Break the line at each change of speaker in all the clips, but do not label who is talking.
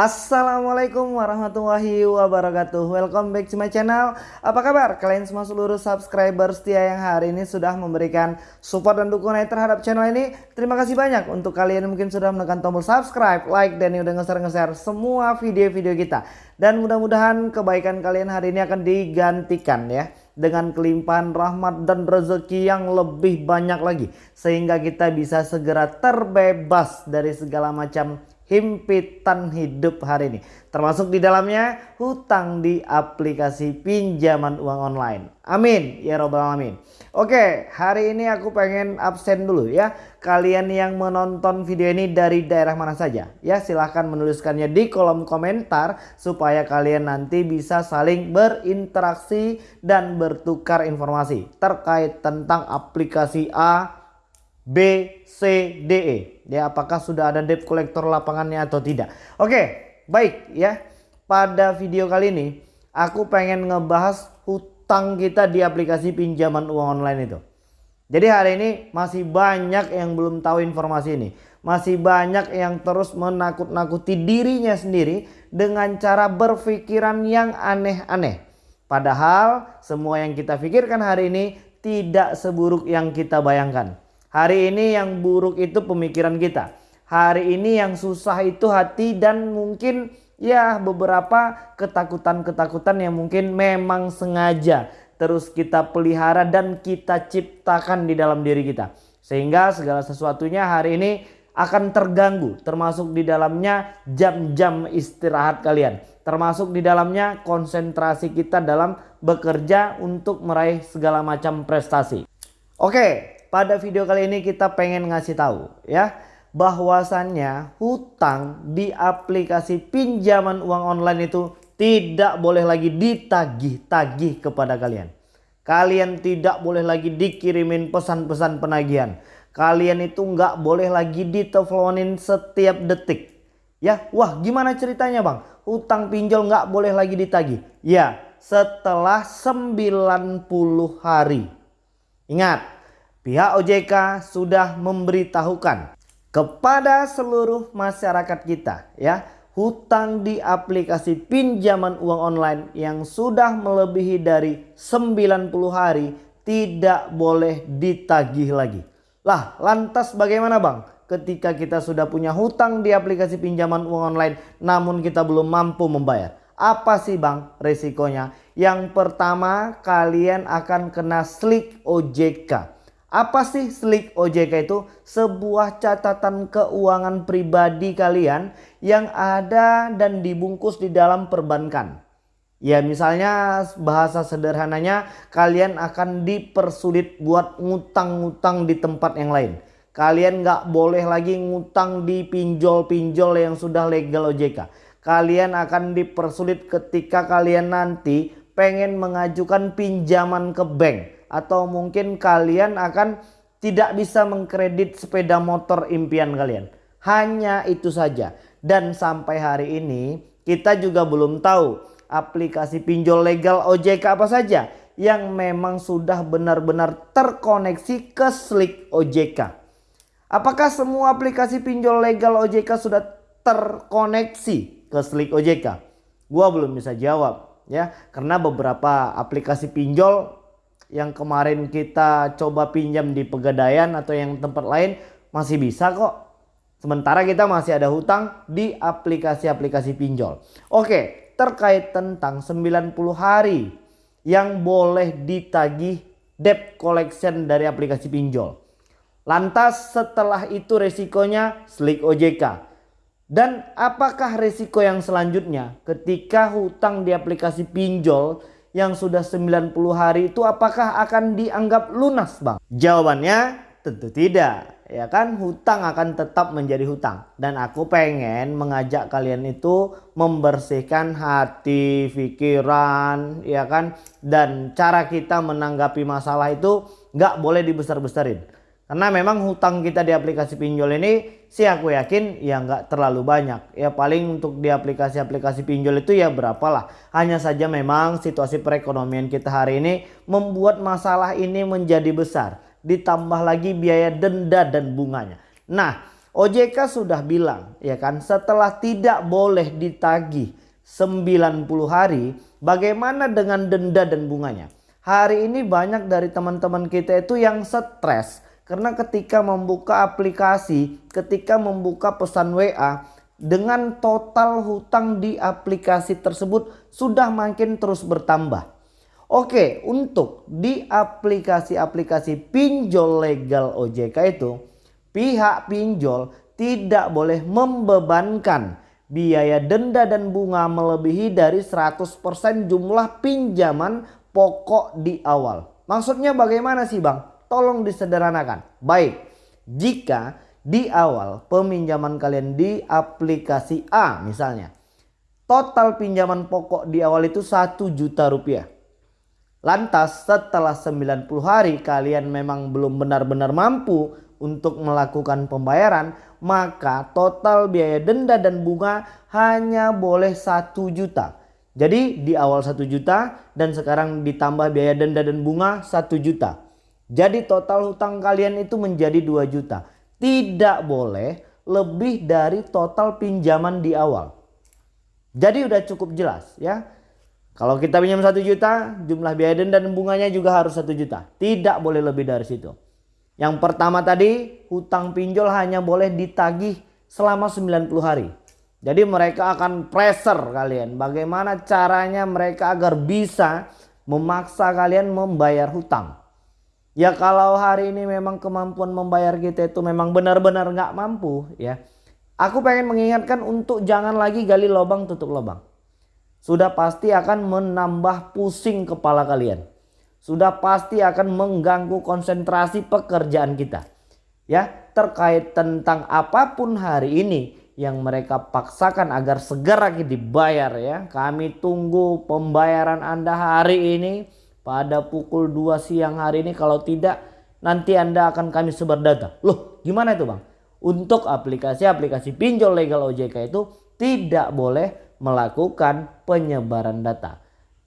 Assalamualaikum warahmatullahi wabarakatuh. Welcome back to my channel. Apa kabar? Kalian semua seluruh subscriber setia yang hari ini sudah memberikan support dan dukungan terhadap channel ini. Terima kasih banyak. Untuk kalian mungkin sudah menekan tombol subscribe, like dan yang udah nge-share semua video-video kita. Dan mudah-mudahan kebaikan kalian hari ini akan digantikan ya. Dengan kelimpahan rahmat dan rezeki yang lebih banyak lagi. Sehingga kita bisa segera terbebas dari segala macam himpitan hidup hari ini. Termasuk di dalamnya hutang di aplikasi pinjaman uang online. Amin ya robbal alamin. Oke hari ini aku pengen absen dulu ya. Kalian yang menonton video ini dari daerah mana saja. Ya silahkan menuliskannya di kolom komentar. Supaya kalian nanti bisa saling berinteraksi dan bertukar informasi. Terkait tentang aplikasi A B, C, D, E. Ya, apakah sudah ada debt collector lapangannya atau tidak? Oke, baik ya. Pada video kali ini aku pengen ngebahas hutang kita di aplikasi pinjaman uang online itu. Jadi hari ini masih banyak yang belum tahu informasi ini. Masih banyak yang terus menakut-nakuti dirinya sendiri dengan cara berpikiran yang aneh-aneh. Padahal semua yang kita pikirkan hari ini tidak seburuk yang kita bayangkan. Hari ini yang buruk itu pemikiran kita. Hari ini yang susah itu hati dan mungkin ya beberapa ketakutan-ketakutan yang mungkin memang sengaja terus kita pelihara dan kita ciptakan di dalam diri kita. Sehingga segala sesuatunya hari ini akan terganggu termasuk di dalamnya jam-jam istirahat kalian. Termasuk di dalamnya konsentrasi kita dalam bekerja untuk meraih segala macam prestasi. Oke, pada video kali ini kita pengen ngasih tahu ya bahwasannya hutang di aplikasi pinjaman uang online itu tidak boleh lagi ditagih-tagih kepada kalian. Kalian tidak boleh lagi dikirimin pesan-pesan penagihan. Kalian itu nggak boleh lagi diteleponin setiap detik. Ya, wah gimana ceritanya bang? Hutang pinjol nggak boleh lagi ditagih. Ya, setelah 90 hari. Ingat, pihak OJK sudah memberitahukan kepada seluruh masyarakat kita ya hutang di aplikasi pinjaman uang online yang sudah melebihi dari 90 hari tidak boleh ditagih lagi. Lah lantas bagaimana bang? Ketika kita sudah punya hutang di aplikasi pinjaman uang online namun kita belum mampu membayar. Apa sih bang resikonya? Yang pertama kalian akan kena slik OJK. Apa sih slik OJK itu? Sebuah catatan keuangan pribadi kalian yang ada dan dibungkus di dalam perbankan. Ya misalnya bahasa sederhananya kalian akan dipersulit buat ngutang-ngutang di tempat yang lain. Kalian nggak boleh lagi ngutang di pinjol-pinjol yang sudah legal OJK. Kalian akan dipersulit ketika kalian nanti pengen mengajukan pinjaman ke bank atau mungkin kalian akan tidak bisa mengkredit sepeda motor impian kalian. Hanya itu saja. Dan sampai hari ini kita juga belum tahu aplikasi pinjol legal OJK apa saja yang memang sudah benar-benar terkoneksi ke Slik OJK. Apakah semua aplikasi pinjol legal OJK sudah terkoneksi ke Slik OJK? Gua belum bisa jawab ya karena beberapa aplikasi pinjol yang kemarin kita coba pinjam di Pegadaian atau yang tempat lain masih bisa kok. Sementara kita masih ada hutang di aplikasi-aplikasi pinjol. Oke, terkait tentang 90 hari yang boleh ditagih debt collection dari aplikasi pinjol. Lantas setelah itu resikonya slik OJK. Dan apakah resiko yang selanjutnya ketika hutang di aplikasi pinjol yang sudah 90 hari itu apakah akan dianggap lunas bang? Jawabannya tentu tidak. Ya kan hutang akan tetap menjadi hutang. Dan aku pengen mengajak kalian itu membersihkan hati, pikiran ya kan. Dan cara kita menanggapi masalah itu nggak boleh dibesar-besarin. Karena memang hutang kita di aplikasi pinjol ini sih aku yakin ya nggak terlalu banyak. Ya paling untuk di aplikasi-aplikasi pinjol itu ya berapa lah. Hanya saja memang situasi perekonomian kita hari ini membuat masalah ini menjadi besar. Ditambah lagi biaya denda dan bunganya. Nah OJK sudah bilang ya kan setelah tidak boleh ditagih 90 hari bagaimana dengan denda dan bunganya. Hari ini banyak dari teman-teman kita itu yang stres karena ketika membuka aplikasi, ketika membuka pesan WA dengan total hutang di aplikasi tersebut sudah makin terus bertambah. Oke, untuk di aplikasi-aplikasi pinjol legal OJK itu pihak pinjol tidak boleh membebankan biaya denda dan bunga melebihi dari 100% jumlah pinjaman pokok di awal. Maksudnya bagaimana sih bang? Tolong disederhanakan. Baik, jika di awal peminjaman kalian di aplikasi A misalnya. Total pinjaman pokok di awal itu 1 juta rupiah. Lantas setelah 90 hari kalian memang belum benar-benar mampu untuk melakukan pembayaran, maka total biaya denda dan bunga hanya boleh 1 juta. Jadi di awal 1 juta dan sekarang ditambah biaya denda dan bunga 1 juta. Jadi total hutang kalian itu menjadi 2 juta. Tidak boleh lebih dari total pinjaman di awal. Jadi udah cukup jelas ya. Kalau kita pinjam 1 juta, jumlah biaya denda dan bunganya juga harus 1 juta. Tidak boleh lebih dari situ. Yang pertama tadi hutang pinjol hanya boleh ditagih selama 90 hari. Jadi mereka akan pressure kalian. Bagaimana caranya mereka agar bisa memaksa kalian membayar hutang. Ya kalau hari ini memang kemampuan membayar kita itu memang benar-benar nggak mampu ya. Aku pengen mengingatkan untuk jangan lagi gali lubang tutup lubang. Sudah pasti akan menambah pusing kepala kalian sudah pasti akan mengganggu konsentrasi pekerjaan kita. Ya, terkait tentang apa pun hari ini yang mereka paksakan agar segera dibayar ya. Kami tunggu pembayaran Anda hari ini pada pukul 2 siang hari ini kalau tidak nanti Anda akan kami sebar data. Loh, gimana itu, Bang? Untuk aplikasi-aplikasi pinjol legal OJK itu tidak boleh melakukan penyebaran data.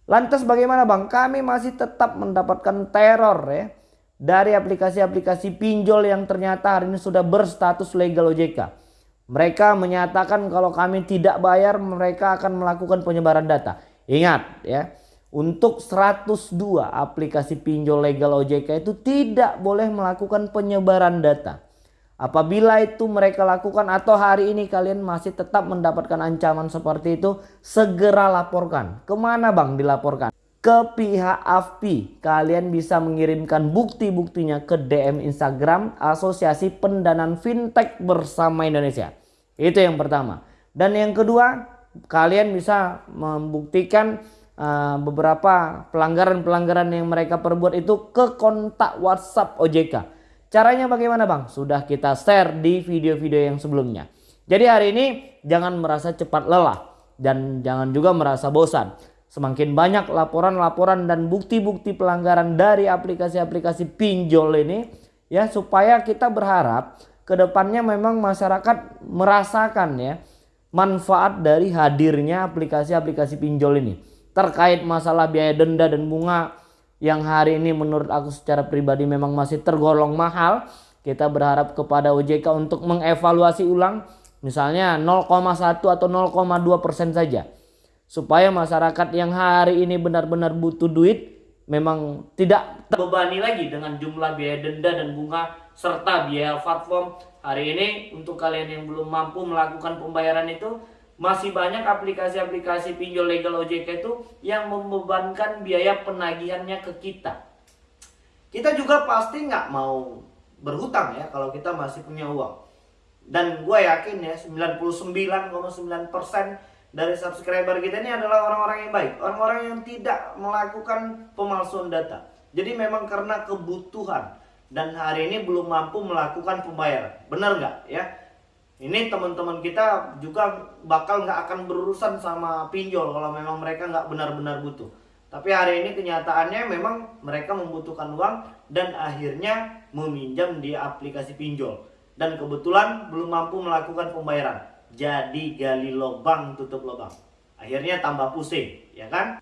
Lantas bagaimana bang? Kami masih tetap mendapatkan teror ya. Dari aplikasi-aplikasi pinjol yang ternyata hari ini sudah berstatus legal OJK. Mereka menyatakan kalau kami tidak bayar mereka akan melakukan penyebaran data. Ingat ya. Untuk 102 aplikasi pinjol legal OJK itu tidak boleh melakukan penyebaran data. Apabila itu mereka lakukan atau hari ini kalian masih tetap mendapatkan ancaman seperti itu, segera laporkan. Ke mana bang dilaporkan? Ke pihak AFPI. Kalian bisa mengirimkan bukti-buktinya ke DM Instagram Asosiasi Pendanaan Fintech Bersama Indonesia. Itu yang pertama. Dan yang kedua, kalian bisa membuktikan uh, beberapa pelanggaran-pelanggaran yang mereka perbuat itu ke kontak WhatsApp OJK. Caranya bagaimana bang? Sudah kita share di video-video yang sebelumnya. Jadi hari ini jangan merasa cepat lelah dan jangan juga merasa bosan. Semakin banyak laporan-laporan dan bukti-bukti pelanggaran dari aplikasi-aplikasi pinjol ini ya supaya kita berharap ke depannya memang masyarakat merasakan ya manfaat dari hadirnya aplikasi-aplikasi pinjol ini terkait masalah biaya denda dan bunga yang hari ini menurut aku secara pribadi memang masih tergolong mahal. Kita berharap kepada OJK untuk mengevaluasi ulang misalnya 0,1 atau 0,2 persen saja. Supaya masyarakat yang hari ini benar-benar butuh duit memang tidak terbebani lagi dengan jumlah biaya denda dan bunga serta biaya platform. Hari ini untuk kalian yang belum mampu melakukan pembayaran itu masih banyak aplikasi-aplikasi pinjol legal OJK itu yang membebankan biaya penagihannya ke kita. Kita juga pasti nggak mau berhutang ya kalau kita masih punya uang. Dan gue yakin ya 99,9% dari subscriber kita ini adalah orang-orang yang baik. Orang-orang yang tidak melakukan pemalsuan data. Jadi memang karena kebutuhan dan hari ini belum mampu melakukan pembayaran. Benar nggak ya? Ini teman-teman kita juga bakal nggak akan berurusan sama pinjol kalau memang mereka nggak benar-benar butuh. Tapi hari ini kenyataannya memang mereka membutuhkan uang dan akhirnya meminjam di aplikasi pinjol. Dan kebetulan belum mampu melakukan pembayaran. Jadi gali lubang tutup lubang. Akhirnya tambah pusing, ya kan?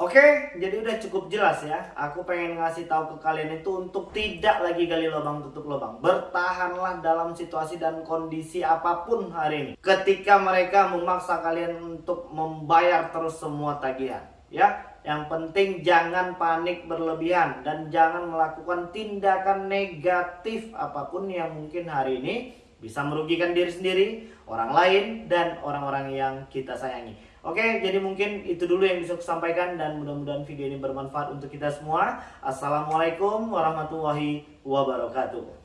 Oke, jadi udah cukup jelas ya. Aku pengen ngasih tahu ke kalian itu untuk tidak lagi gali lubang tutup lubang. Bertahanlah dalam situasi dan kondisi apa pun hari ini. Ketika mereka memaksa kalian untuk membayar terus semua tagihan, ya. Yang penting jangan panik berlebihan dan jangan melakukan tindakan negatif apa pun yang mungkin hari ini bisa merugikan diri sendiri, orang lain, dan orang-orang yang kita sayangi. Oke, jadi mungkin itu dulu yang bisa saya sampaikan dan mudah-mudahan video ini bermanfaat untuk kita semua. Assalamualaikum warahmatullahi wabarakatuh.